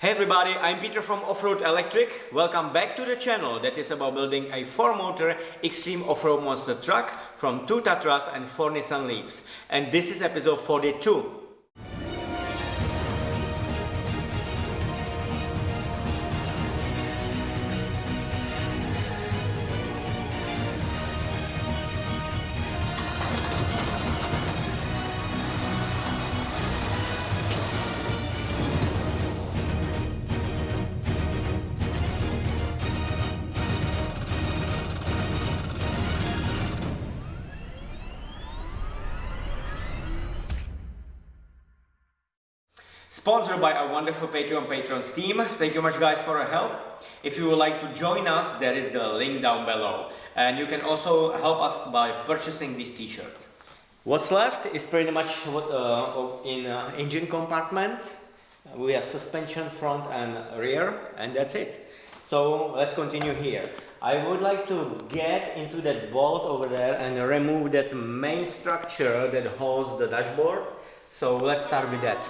Hey everybody, I'm Peter from Offroad Electric. Welcome back to the channel that is about building a 4-motor extreme off-road monster truck from 2 Tatras and 4 Nissan Leafs. And this is episode 42. Wonderful Patreon patrons team. Thank you much guys for your help. If you would like to join us, there is the link down below. And you can also help us by purchasing this t-shirt. What's left is pretty much what, uh, in uh, engine compartment. We have suspension front and rear and that's it. So let's continue here. I would like to get into that bolt over there and remove that main structure that holds the dashboard. So let's start with that.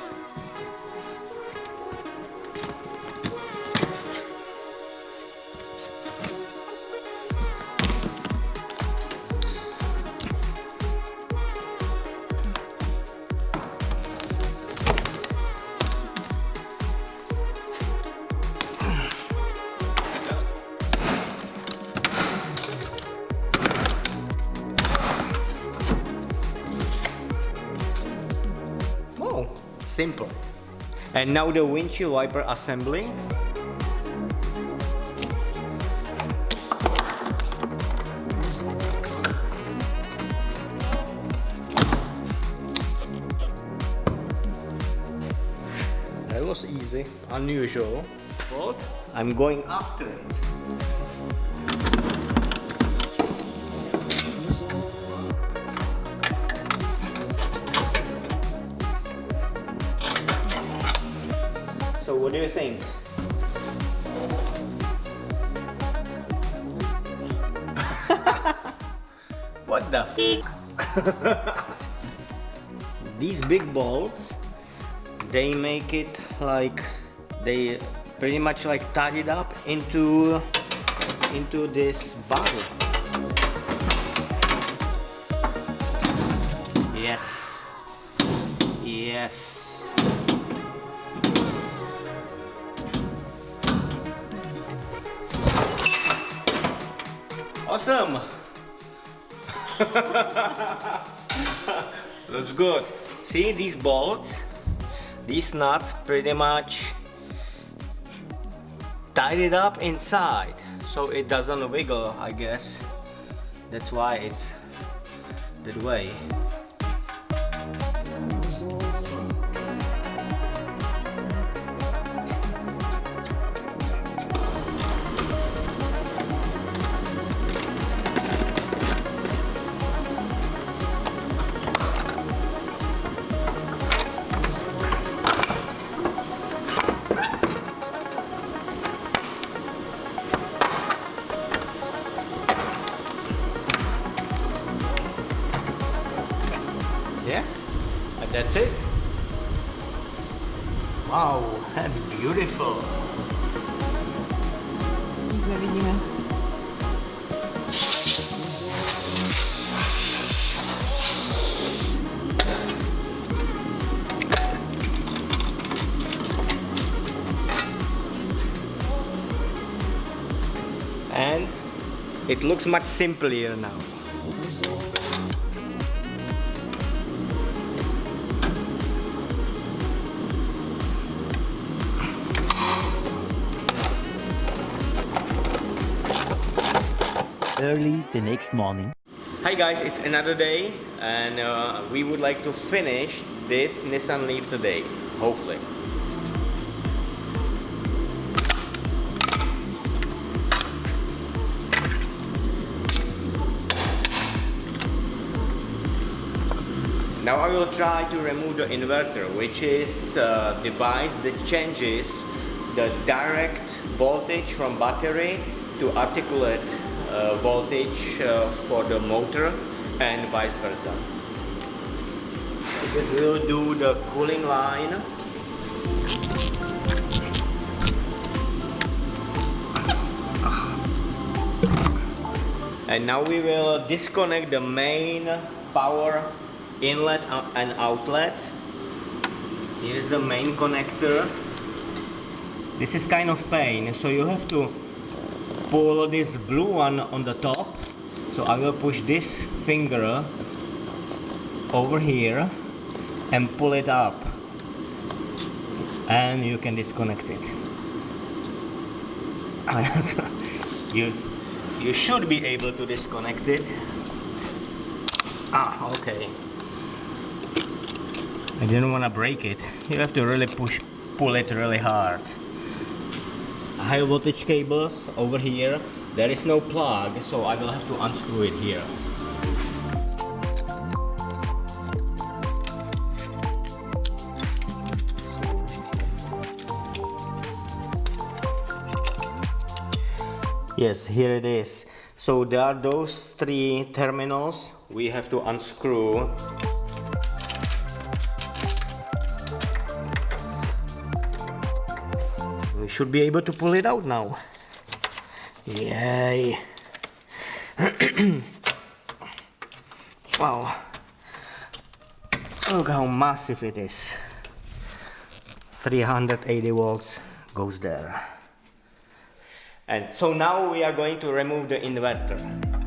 Simple. And now the windshield wiper assembly. That was easy, unusual, but I'm going after it. So what do you think? what the These big balls, they make it like, they pretty much like tie it up into, into this bottle. Yes. Yes. Awesome! Looks good. See these bolts? These nuts pretty much tied it up inside so it doesn't wiggle I guess. That's why it's that way. Wow, that's beautiful. Nic nevidíme. And it looks much simpler now. Early the next morning. Hi guys, it's another day and uh, we would like to finish this Nissan Leaf today, hopefully. Now I will try to remove the inverter, which is a device that changes the direct voltage from battery to articulate uh, uh, voltage uh, for the motor and vice versa. Because we'll do the cooling line. And now we will disconnect the main power inlet and outlet. Here's the main connector. This is kind of pain, so you have to pull this blue one on the top. So I will push this finger over here and pull it up. And you can disconnect it. You you should be able to disconnect it. Ah okay. I didn't want to break it. You have to really push pull it really hard high voltage cables over here there is no plug so I will have to unscrew it here Yes, here it is. So there are those three terminals we have to unscrew. Should be able to pull it out now. Yay. wow. Look how massive it is. 380 volts goes there. And so now we are going to remove the inverter.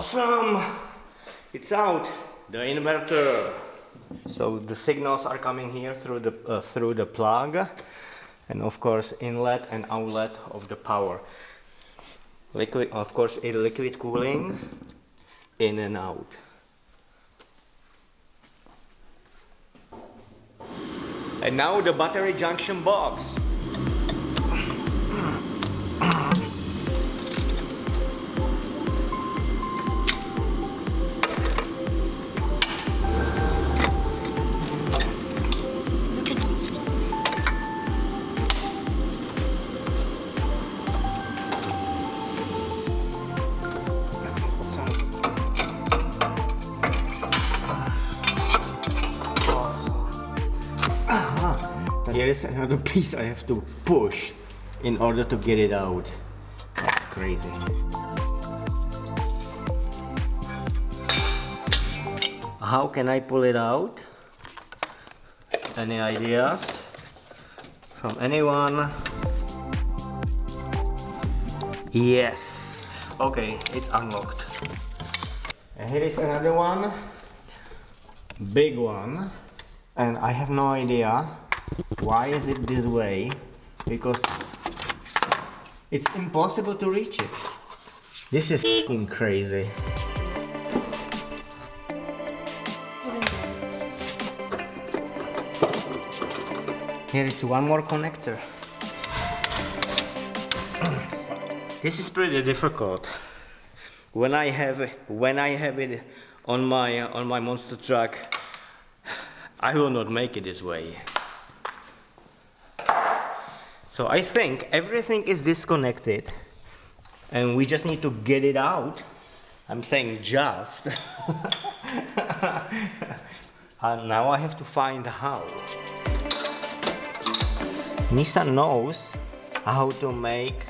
Awesome! It's out, the inverter. So the signals are coming here through the, uh, through the plug and of course inlet and outlet of the power. Liquid, of course, a liquid cooling in and out. And now the battery junction box. Here is another piece I have to push in order to get it out. That's crazy. How can I pull it out? Any ideas from anyone? Yes. Okay, it's unlocked. And here is another one. Big one. And I have no idea why is it this way? Because it's impossible to reach it. This is crazy. Here is one more connector. this is pretty difficult. When I have when I have it on my on my monster truck, I will not make it this way. So I think everything is disconnected and we just need to get it out. I'm saying just. and now I have to find how. Nissan knows how to make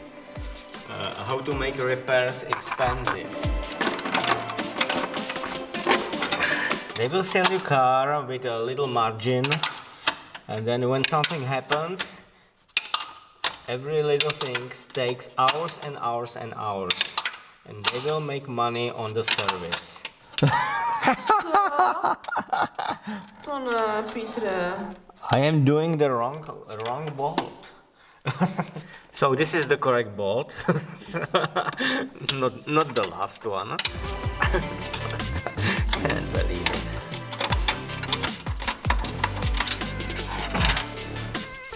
uh, how to make repairs expensive. They will sell you car with a little margin and then when something happens every little thing takes hours and hours and hours and they will make money on the service. Uh, I am doing the wrong wrong bolt. so this is the correct bolt. not not the last one. Can't believe it.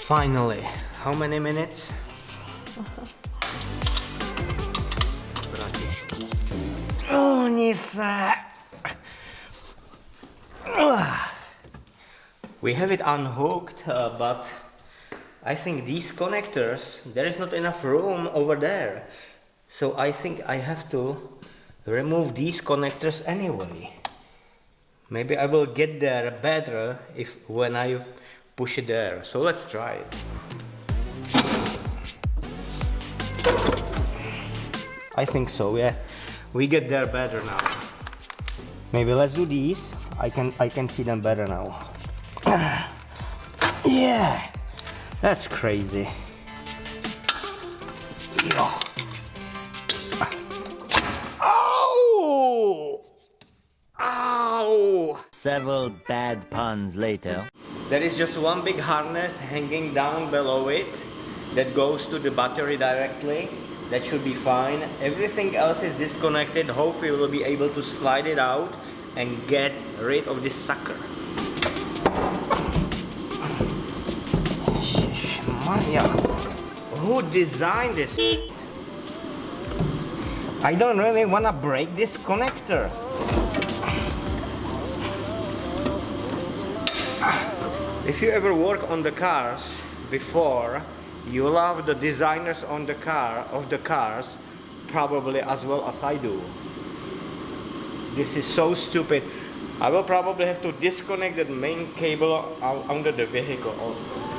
Finally. How many minutes? oh, Nisa! We have it unhooked, uh, but I think these connectors, there is not enough room over there. So I think I have to remove these connectors anyway. maybe I will get there better if when I push it there so let's try it I think so yeah we get there better now maybe let's do these I can I can see them better now yeah that's crazy yeah. Oh! Ow! Several bad puns later. There is just one big harness hanging down below it that goes to the battery directly. That should be fine. Everything else is disconnected. Hopefully we'll be able to slide it out and get rid of this sucker. Maya, who designed this? I don't really want to break this connector. If you ever work on the cars before, you love the designers on the car of the cars probably as well as I do. This is so stupid. I will probably have to disconnect the main cable under the vehicle also.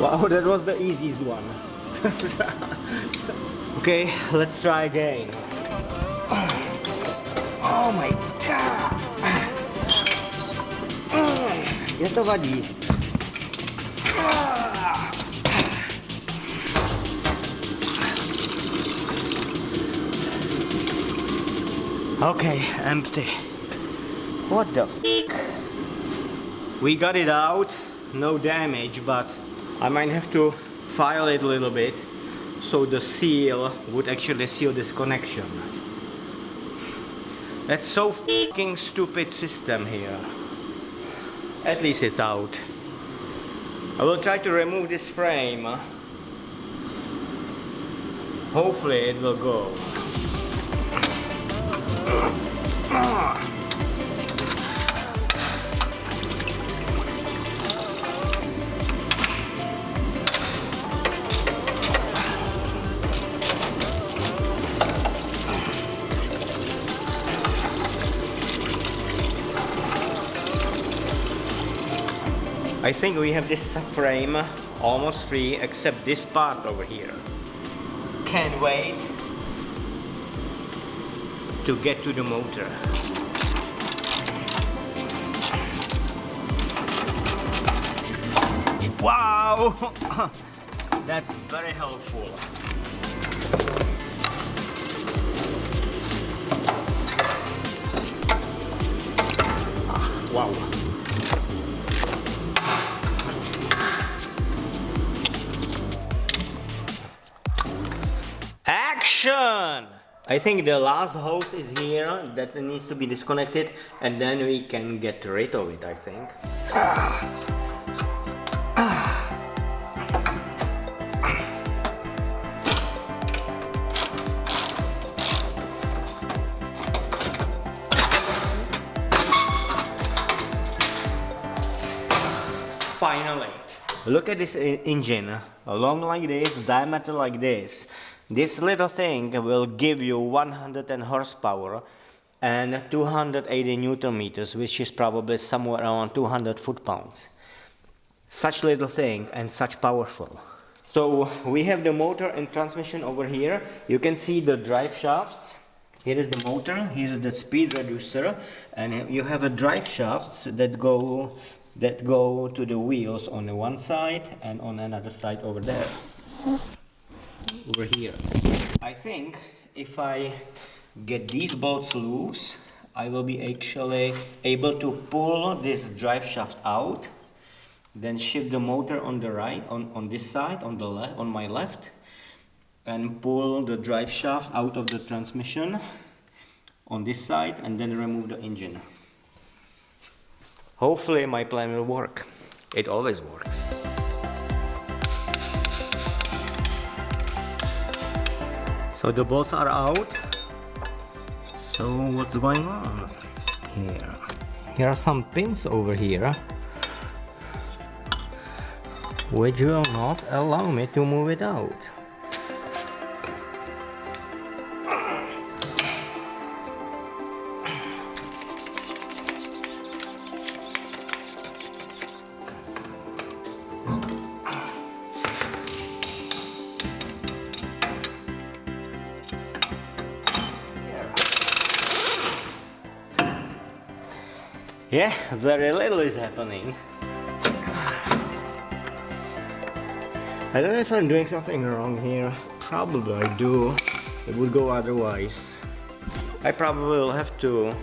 Wow, that was the easiest one. okay, let's try again. Oh my god! Je to vadí. Okay, empty. What the We got it out, no damage, but I might have to file it a little bit so the seal would actually seal this connection. That's so fucking stupid system here. At least it's out. I will try to remove this frame. Hopefully it will go. I think we have this frame almost free except this part over here. Can't wait to get to the motor. Wow! That's very helpful. Wow. Action! I think the last hose is here that needs to be disconnected and then we can get rid of it I think. Finally! Look at this engine, long like this, diameter like this. This little thing will give you 110 horsepower and 280 newton meters, which is probably somewhere around 200 foot-pounds. Such little thing and such powerful. So we have the motor and transmission over here. You can see the drive shafts. Here is the motor, here is the speed reducer, and you have a drive shafts that go that go to the wheels on the one side and on another side over there over here. I think if I get these bolts loose, I will be actually able to pull this drive shaft out, then shift the motor on the right, on, on this side, on the left, on my left, and pull the drive shaft out of the transmission on this side and then remove the engine. Hopefully my plan will work. It always works. So the bolts are out. So what's going on here? Here are some pins over here. Which will not allow me to move it out Yeah, very little is happening. I don't know if I'm doing something wrong here. Probably I do. It would go otherwise. I probably will have to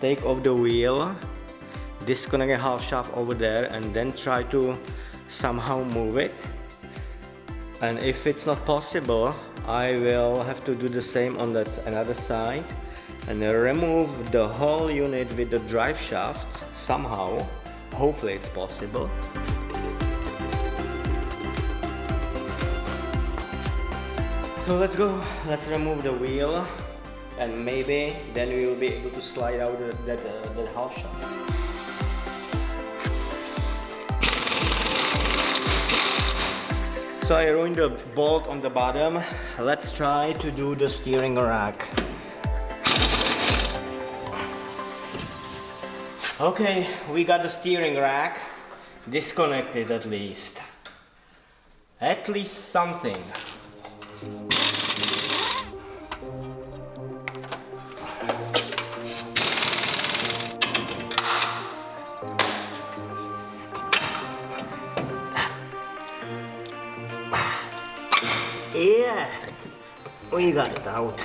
take off the wheel, disconnect a half shaft over there and then try to somehow move it. And if it's not possible, I will have to do the same on that another side and remove the whole unit with the drive shaft somehow. Hopefully it's possible. So let's go, let's remove the wheel and maybe then we will be able to slide out that, uh, that half shaft. So I ruined the bolt on the bottom. Let's try to do the steering rack. Okay, we got the steering rack disconnected at least. At least something. Yeah, we got it out.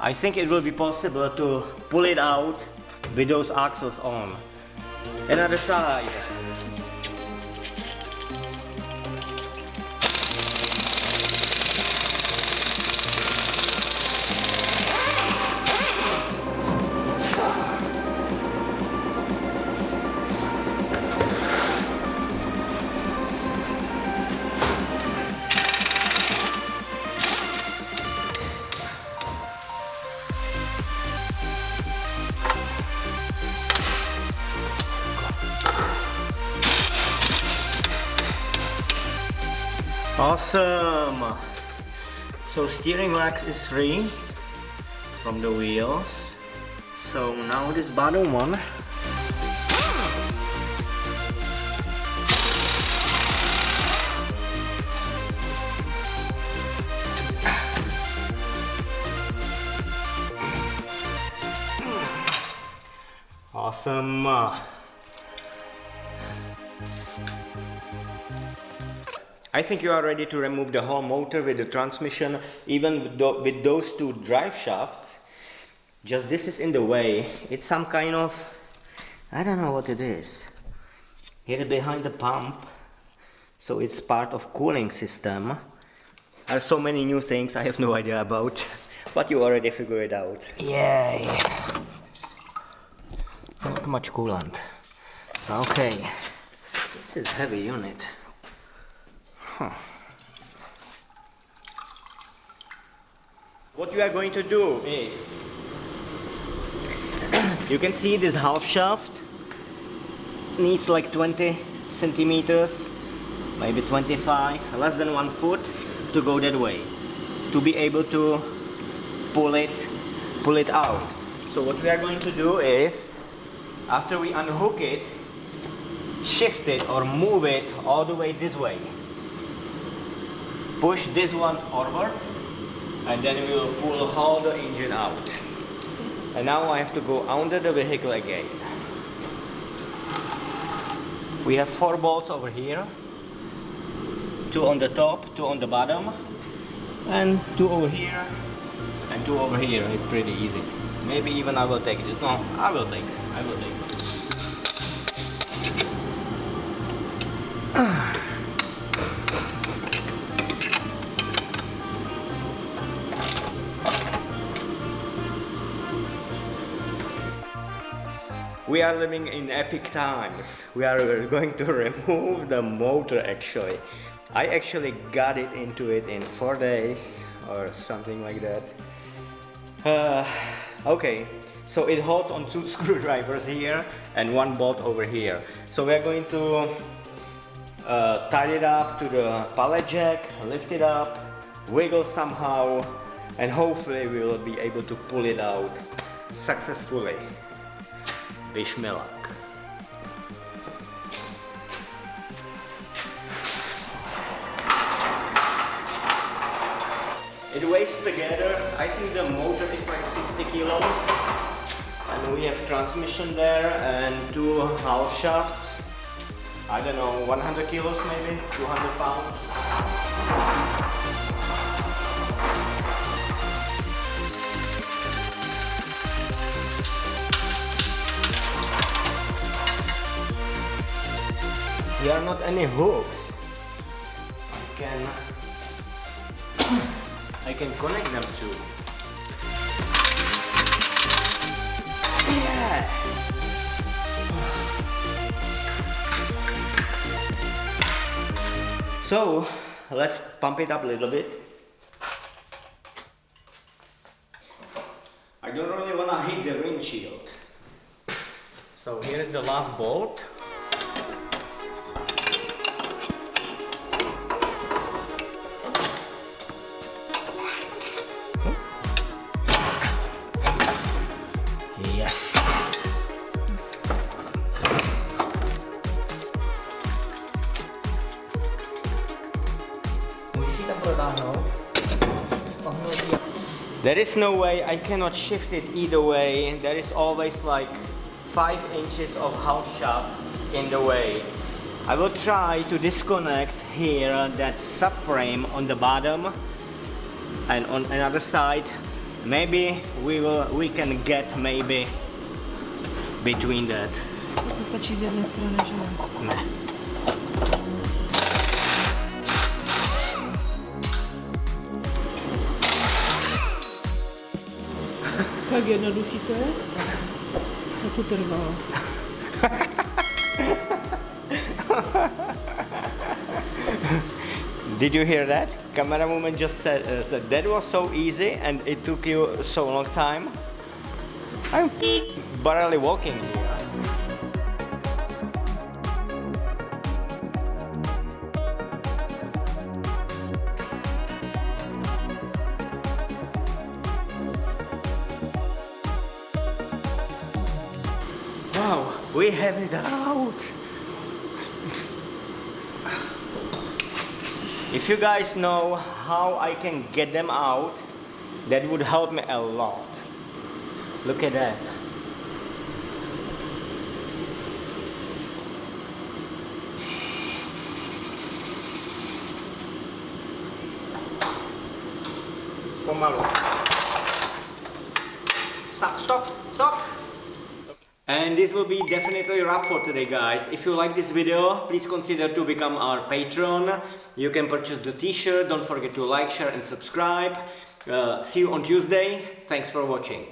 I think it will be possible to pull it out with those axles on. Another side. Awesome! So steering rack is free from the wheels. So now this bottom one Awesome! I think you are ready to remove the whole motor with the transmission, even with, with those two drive shafts. Just this is in the way. It's some kind of, I don't know what it is. Here behind the pump, so it's part of cooling system. There are so many new things I have no idea about, but you already figured it out. Yay! Not much coolant. Okay, this is heavy unit. Huh. What we are going to do is, you can see this half shaft needs like 20 centimeters, maybe 25, less than one foot to go that way, to be able to pull it, pull it out. So what we are going to do is, after we unhook it, shift it or move it all the way this way push this one forward and then we will pull all the engine out. And now I have to go under the vehicle again. We have four bolts over here. Two on the top, two on the bottom, and two over here, and two over here. It's pretty easy. Maybe even I will take it. No, I will take. I will take. We are living in epic times. We are going to remove the motor actually. I actually got it into it in four days or something like that. Uh, okay, so it holds on two screwdrivers here and one bolt over here. So we're going to uh, tie it up to the pallet jack, lift it up, wiggle somehow, and hopefully we will be able to pull it out successfully. It weighs together, I think the motor is like 60 kilos and we have transmission there and two half shafts. I don't know, 100 kilos maybe, 200 pounds. Here are not any hooks. I can I can connect them to. Yeah. So let's pump it up a little bit. I don't really want to hit the windshield. So here's the last bolt. There is no way, I cannot shift it either way. There is always like 5 inches of half shaft in the way. I will try to disconnect here that subframe on the bottom and on another side maybe we will we can get maybe between that To stačí z jedné strany, že ne. Co? Did you hear that? Camera woman just said, uh, said that was so easy and it took you so long time. I'm barely walking have it out. If you guys know how I can get them out, that would help me a lot. Look at that. Pomalu. Stop, stop, stop. And this will be definitely a wrap for today guys. If you like this video, please consider to become our patron. You can purchase the t-shirt. Don't forget to like, share and subscribe. Uh, see you on Tuesday. Thanks for watching.